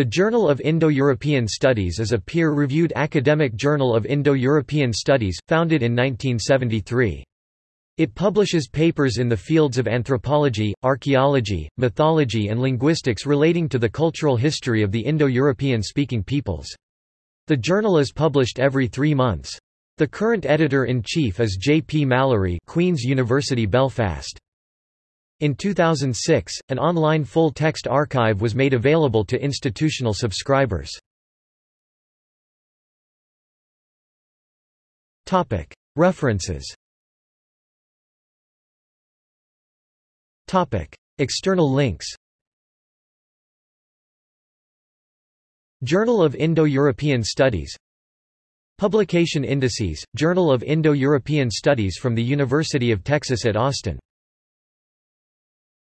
The Journal of Indo-European Studies is a peer-reviewed academic journal of Indo-European studies, founded in 1973. It publishes papers in the fields of anthropology, archaeology, mythology and linguistics relating to the cultural history of the Indo-European speaking peoples. The journal is published every three months. The current editor-in-chief is J. P. Mallory Queen's University Belfast. In 2006, an online full-text archive was made available to institutional subscribers. References. External links. Journal of Indo-European Studies. Publication indices, Journal of Indo-European Studies from the University of Texas at Austin